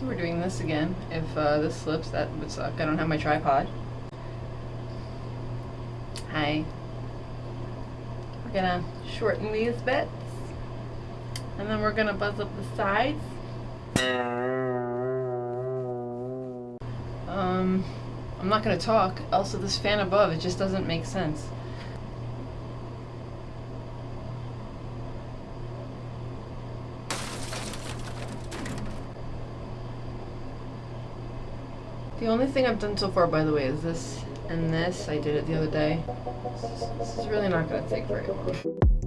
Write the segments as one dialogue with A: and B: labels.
A: So we're doing this again. If uh, this slips, that would suck. I don't have my tripod. Hi. We're gonna shorten these bits. And then we're gonna buzz up the sides. Um, I'm not gonna talk. Also, this fan above, it just doesn't make sense. The only thing I've done so far, by the way, is this and this. I did it the other day. This is really not going to take very long.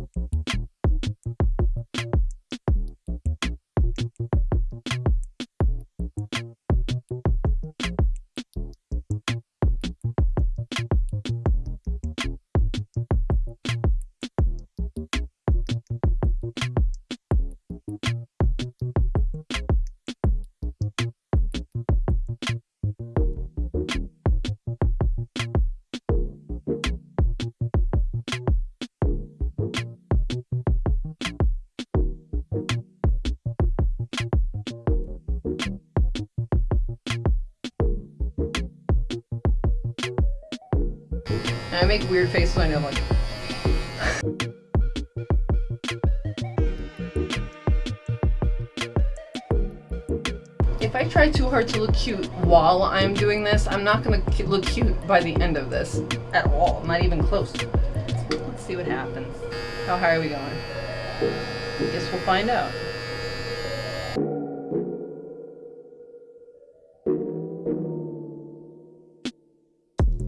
A: Make weird faces when I'm like. if I try too hard to look cute while I'm doing this, I'm not gonna look cute by the end of this at all. Not even close. Let's see what happens. How high are we going? Guess we'll find out.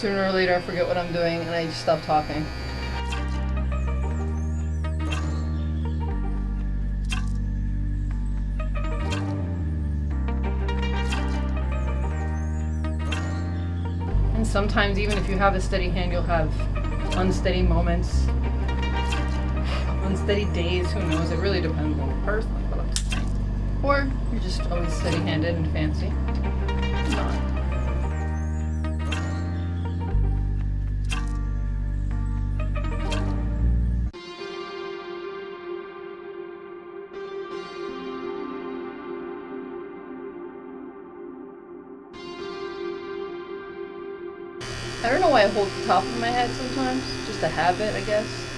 A: Sooner or later I forget what I'm doing and I just stop talking. And sometimes even if you have a steady hand, you'll have unsteady moments, unsteady days, who knows, it really depends on the person. Or you're just always steady-handed and fancy. I don't know why I hold the top of my head sometimes. Just a habit, I guess.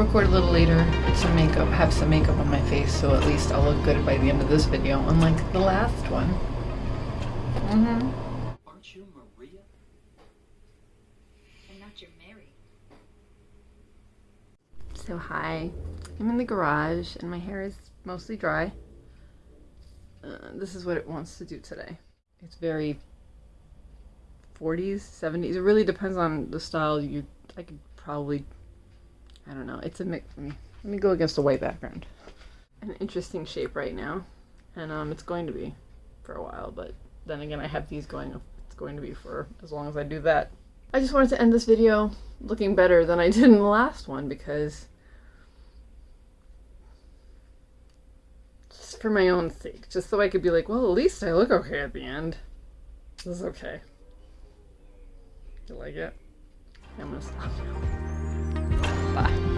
A: Record a little later, put some makeup, have some makeup on my face, so at least I'll look good by the end of this video, unlike the last one. Mm-hmm.
B: Aren't you Maria?
C: I'm not your Mary.
A: So hi, I'm in the garage and my hair is mostly dry. Uh, this is what it wants to do today. It's very 40s, 70s. It really depends on the style. You, I could probably, I don't know. It's a mix. Let me, let me go against a white background. An interesting shape right now, and um, it's going to be for a while. But then again, I have these going. It's going to be for as long as I do that. I just wanted to end this video looking better than I did in the last one because just for my own sake, just so I could be like, well, at least I look okay at the end. This is okay. You like it? I'm gonna stop now. Bye.